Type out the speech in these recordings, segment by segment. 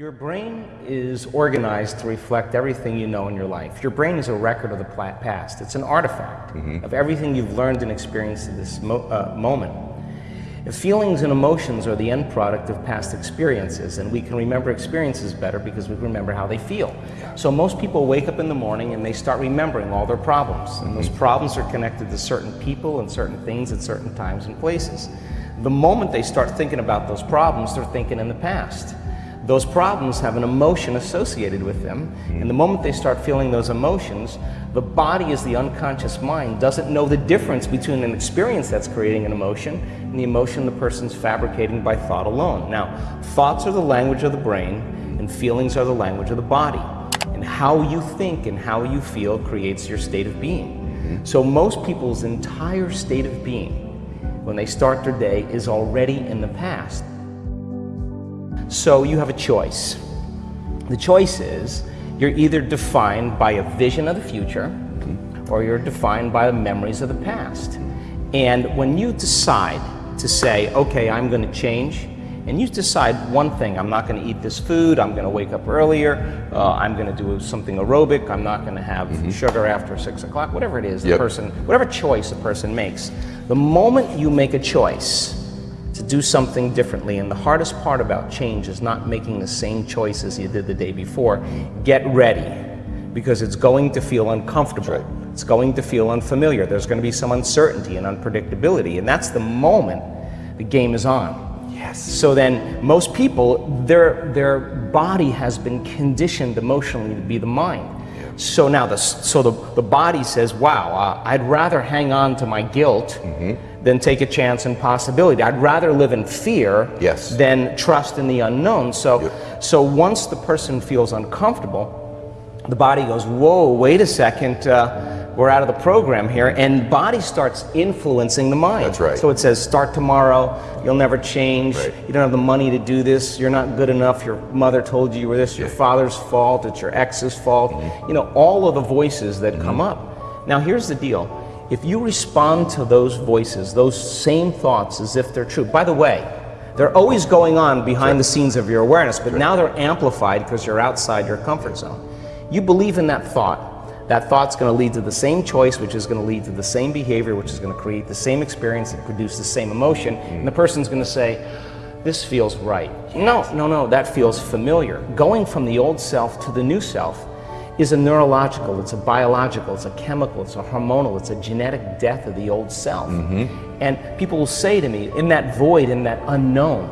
Your brain is organized to reflect everything you know in your life. Your brain is a record of the past. It's an artifact mm -hmm. of everything you've learned and experienced in this mo uh, moment. If feelings and emotions are the end product of past experiences, and we can remember experiences better because we remember how they feel. So most people wake up in the morning and they start remembering all their problems. And those problems are connected to certain people and certain things at certain times and places. The moment they start thinking about those problems, they're thinking in the past. Those problems have an emotion associated with them, and the moment they start feeling those emotions, the body as the unconscious mind doesn't know the difference between an experience that's creating an emotion and the emotion the person's fabricating by thought alone. Now, thoughts are the language of the brain, and feelings are the language of the body. And how you think and how you feel creates your state of being. So most people's entire state of being, when they start their day, is already in the past. So you have a choice. The choice is you're either defined by a vision of the future or you're defined by the memories of the past. And when you decide to say, okay, I'm going to change, and you decide one thing, I'm not going to eat this food, I'm going to wake up earlier, uh, I'm going to do something aerobic, I'm not going to have mm -hmm. sugar after 6 o'clock, whatever it is, the yep. person, whatever choice a person makes. The moment you make a choice, to do something differently. And the hardest part about change is not making the same choice as you did the day before. Get ready because it's going to feel uncomfortable. Right. It's going to feel unfamiliar. There's going to be some uncertainty and unpredictability. And that's the moment the game is on. Yes. So then most people, their, their body has been conditioned emotionally to be the mind. So now the, so the, the body says, wow, uh, I'd rather hang on to my guilt mm -hmm. than take a chance and possibility. I'd rather live in fear yes. than trust in the unknown. So, yep. so once the person feels uncomfortable, the body goes, whoa, wait a second. Uh, we're out of the program here, and body starts influencing the mind. That's right. So it says, start tomorrow, you'll never change, right. you don't have the money to do this, you're not good enough, your mother told you you were this, your yeah. father's fault, it's your ex's fault, mm -hmm. you know, all of the voices that mm -hmm. come up. Now here's the deal, if you respond to those voices, those same thoughts as if they're true, by the way, they're always going on behind right. the scenes of your awareness, but right. now they're amplified because you're outside your comfort zone. You believe in that thought, that thought's going to lead to the same choice, which is going to lead to the same behavior, which is going to create the same experience and produce the same emotion. And the person's going to say, this feels right. No, no, no, that feels familiar. Going from the old self to the new self is a neurological, it's a biological, it's a chemical, it's a hormonal, it's a genetic death of the old self. Mm -hmm. And people will say to me, in that void, in that unknown,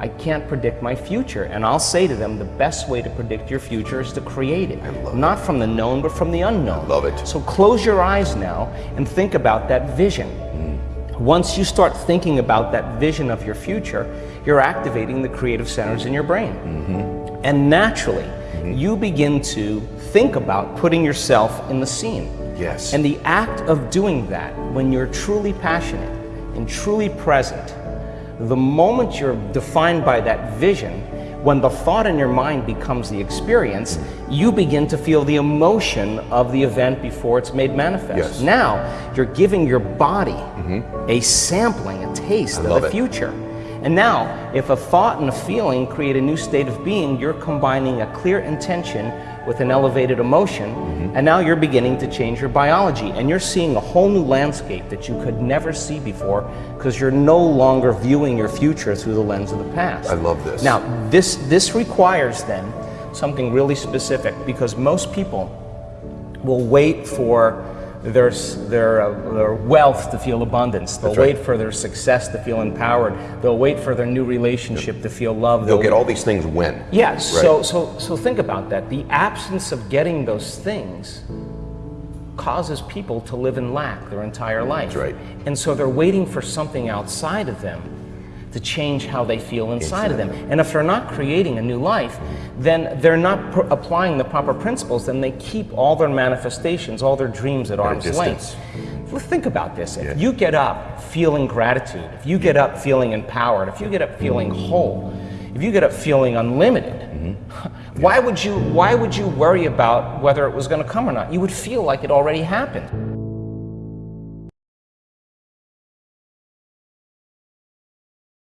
I can't predict my future. And I'll say to them, the best way to predict your future is to create it. Not it. from the known, but from the unknown. I love it. So close your eyes now and think about that vision. Mm. Once you start thinking about that vision of your future, you're activating the creative centers in your brain. Mm -hmm. And naturally, mm -hmm. you begin to think about putting yourself in the scene. Yes. And the act of doing that, when you're truly passionate and truly present, the moment you're defined by that vision, when the thought in your mind becomes the experience, you begin to feel the emotion of the event before it's made manifest. Yes. Now, you're giving your body mm -hmm. a sampling, a taste of the it. future. And now, if a thought and a feeling create a new state of being, you're combining a clear intention with an elevated emotion, mm -hmm. and now you're beginning to change your biology, and you're seeing a whole new landscape that you could never see before because you're no longer viewing your future through the lens of the past. I love this. Now, this, this requires then something really specific because most people will wait for their, their, uh, their wealth to feel abundance. They'll right. wait for their success to feel empowered. They'll wait for their new relationship to feel loved. They'll, They'll get all these things when. Yes. Right. So, so, so think about that. The absence of getting those things causes people to live in lack their entire life. That's right. And so they're waiting for something outside of them to change how they feel inside exactly. of them. And if they're not creating a new life, then they're not applying the proper principles, then they keep all their manifestations, all their dreams at, at arm's length. Well, think about this. If yeah. you get up feeling gratitude, if you get up feeling empowered, if you get up feeling whole, if you get up feeling unlimited, mm -hmm. why would you why would you worry about whether it was going to come or not? You would feel like it already happened.